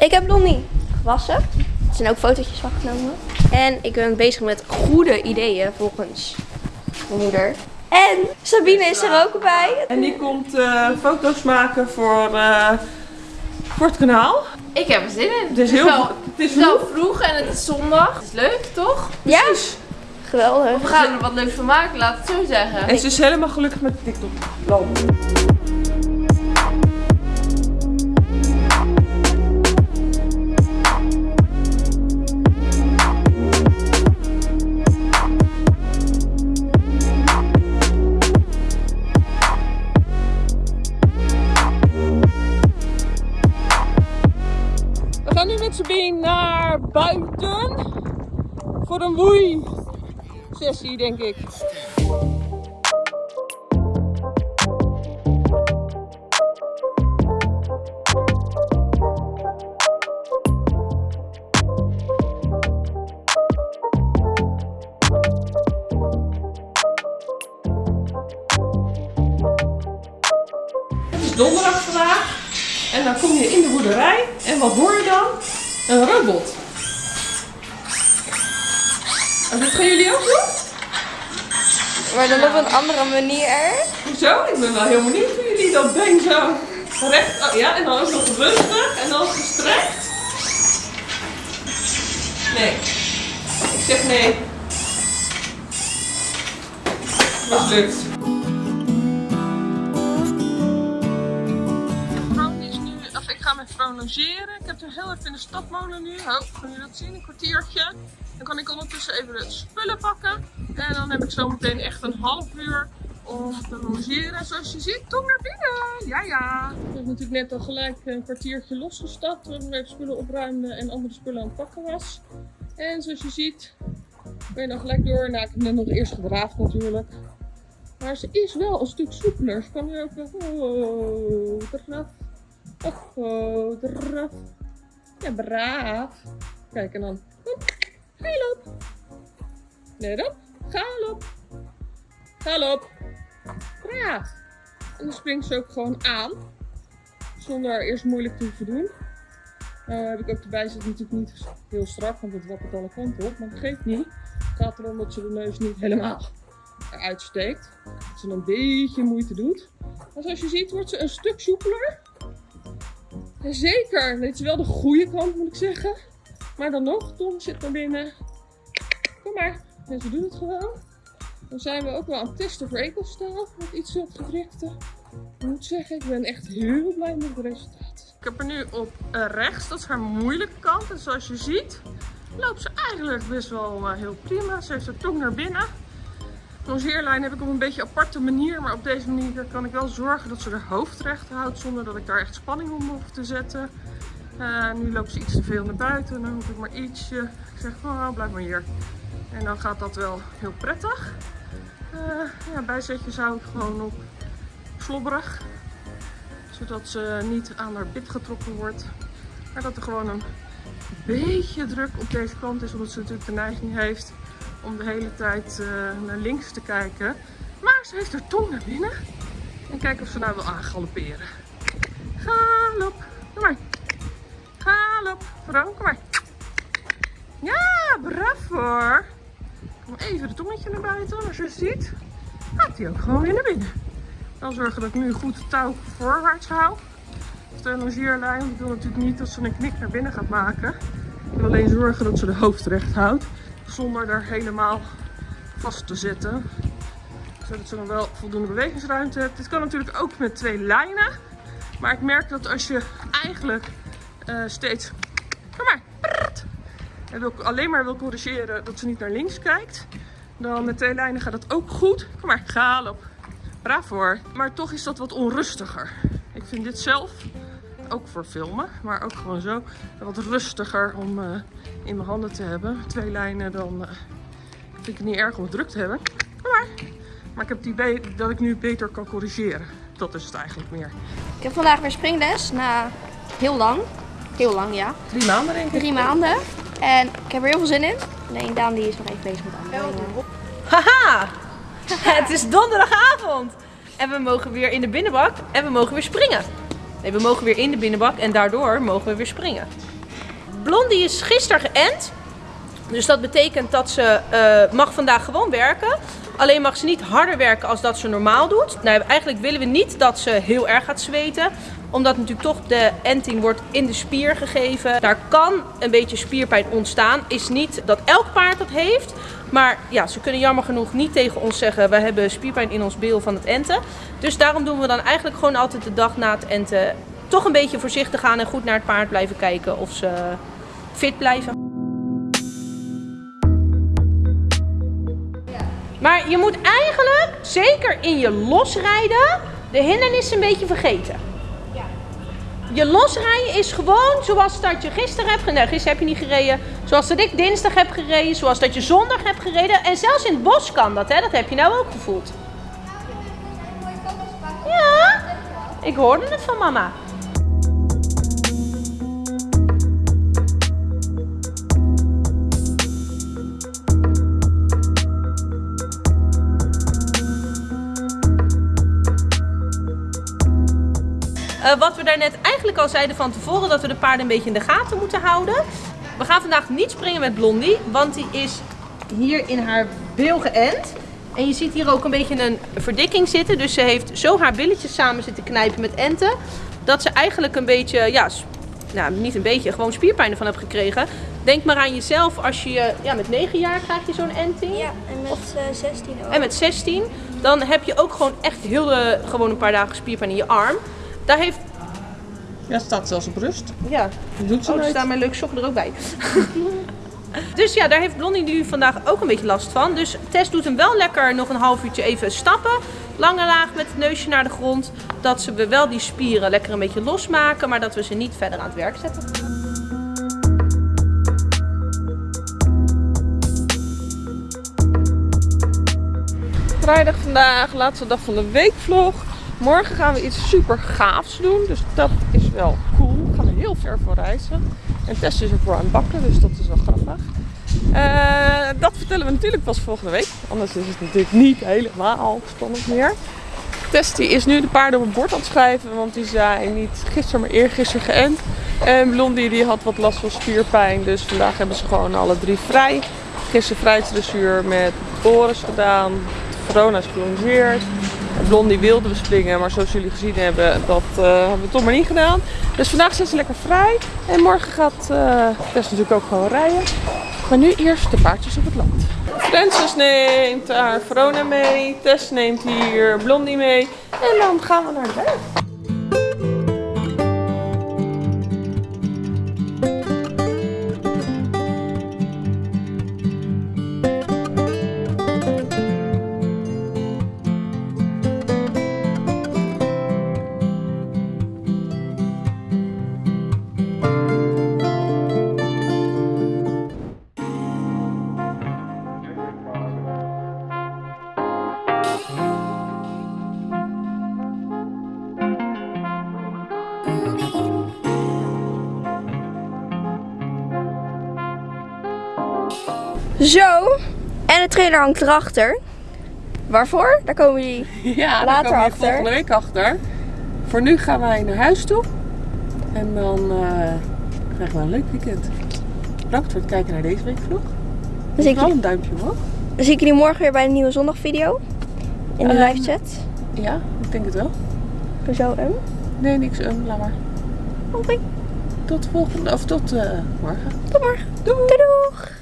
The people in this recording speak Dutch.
Ik heb Blondie gewassen. Er zijn ook fotootjes van genomen. En ik ben bezig met goede ideeën volgens mijn moeder. En Sabine is er ook bij. En die komt eh, foto's maken voor, eh, voor het kanaal. Ik heb er zin in. Het is heel wel, het is het is wel vroeg en het is zondag. Het is leuk, toch? Ja, geweldig. We gaan er wat leuks van maken, laat het zo zeggen. En ze is helemaal gelukkig met TikTok. Een sessie, denk ik. Het is donderdag vandaag en dan kom je in de boerderij en wat hoor je dan? Een robot. En dit gaan jullie ook doen? Maar dan op een andere manier. Hoezo? Ik ben wel heel benieuwd hoe jullie dat been zo recht... Oh, ja, en dan ook nog rustig en dan gestrekt. Nee. Ik zeg nee. Mislukt. Vrouw vrouw logeren. Ik heb er heel even in de stadmolen nu. Oh, kan je dat zien? Een kwartiertje. Dan kan ik ondertussen even de spullen pakken. En dan heb ik zo meteen echt een half uur om te logeren. Zoals je ziet, kom naar binnen. Ja, ja. Ik heb natuurlijk net al gelijk een kwartiertje losgestapt. Toen ik spullen opruimde en andere spullen aan het pakken was. En zoals je ziet, ben je dan gelijk door. Nou, ik heb net nog eerst gedraafd natuurlijk. Maar ze is wel een stuk soepeler. Ze kan nu ook wel... Oh, draf. Och, oh, draf. Ja, braaf. Kijk, en dan... Hop, galop. Let op. Galop. Galop. Braaf. En dan springt ze ook gewoon aan. Zonder eerst moeilijk te hoeven doen. Nou heb ik ook erbij zit natuurlijk niet heel strak, want het wappert alle kanten op. Maar dat geeft niet. Het gaat erom dat ze de neus niet helemaal eruit steekt. Dat ze een beetje moeite doet. Maar zoals je ziet wordt ze een stuk soepeler. Zeker, dit is wel de goede kant moet ik zeggen. Maar dan nog, Tom zit naar binnen. Kom maar. En ze doet het gewoon. Dan zijn we ook wel aan het testen voor ekelstaal. Met iets wat. Ik moet zeggen, ik ben echt heel blij met het resultaat. Ik heb er nu op eh, rechts, dat is haar moeilijke kant. En zoals je ziet, loopt ze eigenlijk best wel eh, heel prima. Ze heeft haar tong naar binnen. Longeerlijn heb ik op een beetje aparte manier. Maar op deze manier kan ik wel zorgen dat ze haar hoofd recht houdt. Zonder dat ik daar echt spanning om hoef te zetten. Eh, nu loopt ze iets te veel naar buiten. Dan hoef ik maar ietsje. Ik zeg, oh, blijf maar hier. En dan gaat dat wel heel prettig. Uh, ja, ik gewoon op slobberig. Zodat ze niet aan haar bit getrokken wordt. Maar dat er gewoon een beetje druk op deze kant is. Omdat ze natuurlijk de neiging heeft om de hele tijd uh, naar links te kijken. Maar ze heeft haar tong naar binnen. En kijk of ze nou wil aangalopperen. Galop. Kom maar. Galop. Vrouw, kom maar. Ja, braaf hoor. Kom even de tongetje naar buiten. Als je het ziet, gaat hij ook gewoon weer naar binnen. Dan zorgen dat ik nu goed touw voorwaarts hou. Of de longeerlijn. Ik wil natuurlijk niet dat ze een knik naar binnen gaat maken. Ik wil alleen zorgen dat ze de hoofd recht houdt. Zonder er helemaal vast te zetten. Zodat ze dan wel voldoende bewegingsruimte hebt. Dit kan natuurlijk ook met twee lijnen. Maar ik merk dat als je eigenlijk uh, steeds... Kom maar! Alleen maar wil corrigeren dat ze niet naar links kijkt. Dan met twee lijnen gaat het ook goed. Kom maar, ga op. Braaf hoor. Maar toch is dat wat onrustiger. Ik vind dit zelf, ook voor filmen, maar ook gewoon zo, wat rustiger om uh, in mijn handen te hebben. Twee lijnen, dan uh, vind ik het niet erg om het druk te hebben. Kom maar. Maar ik heb het idee dat ik nu beter kan corrigeren. Dat is het eigenlijk meer. Ik heb vandaag weer springles na heel lang. Heel lang, ja. Drie maanden denk ik. Drie maanden. En ik heb er heel veel zin in. Alleen Daan die is nog even bezig met andere dingen. Haha! Het is donderdagavond! En we mogen weer in de binnenbak en we mogen weer springen. Nee, we mogen weer in de binnenbak en daardoor mogen we weer springen. Blondie is gisteren geënt. Dus dat betekent dat ze eh, mag vandaag gewoon werken. Alleen mag ze niet harder werken als dat ze normaal doet. Nou, eigenlijk willen we niet dat ze heel erg gaat zweten. Omdat natuurlijk toch de enting wordt in de spier gegeven. Daar kan een beetje spierpijn ontstaan. Is niet dat elk paard dat heeft. Maar ja, ze kunnen jammer genoeg niet tegen ons zeggen... we hebben spierpijn in ons beel van het enten. Dus daarom doen we dan eigenlijk gewoon altijd de dag na het enten... toch een beetje voorzichtig gaan en goed naar het paard blijven kijken of ze fit blijven. Maar je moet eigenlijk, zeker in je losrijden, de hindernissen een beetje vergeten. Je losrijden is gewoon zoals dat je gisteren hebt gereden. gisteren heb je niet gereden. Zoals dat ik dinsdag heb gereden. Zoals dat je zondag hebt gereden. En zelfs in het bos kan dat, hè? Dat heb je nou ook gevoeld. Ja, ik hoorde het van mama. Uh, wat we daarnet eigenlijk al zeiden van tevoren, dat we de paarden een beetje in de gaten moeten houden. We gaan vandaag niet springen met Blondie, want die is hier in haar bil geënt. En je ziet hier ook een beetje een verdikking zitten. Dus ze heeft zo haar billetjes samen zitten knijpen met enten. Dat ze eigenlijk een beetje, ja, nou niet een beetje, gewoon spierpijn ervan heeft gekregen. Denk maar aan jezelf als je, ja met 9 jaar krijg je zo'n enting. Ja, en met uh, 16 ook. En met 16. Dan heb je ook gewoon echt heel de, gewoon een paar dagen spierpijn in je arm. Daar heeft... Ja, staat zelfs op rust. Ja. Dat doet ze oh, er staat mijn leuke sokken er ook bij. dus ja, daar heeft Blondie nu vandaag ook een beetje last van. Dus Tess doet hem wel lekker nog een half uurtje even stappen. Lange laag met het neusje naar de grond. Dat ze we wel die spieren lekker een beetje losmaken. Maar dat we ze niet verder aan het werk zetten. Vrijdag vandaag, laatste dag van de weekvlog. Morgen gaan we iets super gaafs doen. Dus dat is wel cool. We gaan er heel ver voor reizen. En Tess is ervoor aan het bakken, dus dat is wel grappig. Uh, dat vertellen we natuurlijk pas volgende week. Anders is het natuurlijk niet helemaal spannend meer. Tess is nu de paarden op het bord aan het schrijven. Want die zijn niet gisteren, maar eergisteren geënt. En Blondie die had wat last van spierpijn. Dus vandaag hebben ze gewoon alle drie vrij. Gisteren vrijheidsdressuur met Boris gedaan. Verona is gelongeerd. Blondie wilden we springen, maar zoals jullie gezien hebben, dat uh, hebben we toch maar niet gedaan. Dus vandaag zijn ze lekker vrij. En morgen gaat Tess natuurlijk ook gewoon rijden. Maar nu eerst de paardjes op het land. Francis neemt haar Verona mee. Tess neemt hier Blondie mee. En dan gaan we naar de berg. Zo. En de trailer hangt erachter. Waarvoor? Daar komen jullie ja, later daar komen achter. volgende week achter. Voor nu gaan wij naar huis toe. En dan uh, krijgen we een leuk weekend. Bedankt voor het kijken naar deze weekvlog. Dan zie ik een duimpje omhoog. Dan zie ik jullie morgen weer bij een nieuwe zondagvideo. In de uh, live chat. Ja, ik denk het wel. Zo um? Nee, niks um, laat maar. Oké. Okay. Tot volgende, of tot uh, morgen. Tot morgen. Doei. Doei doeg.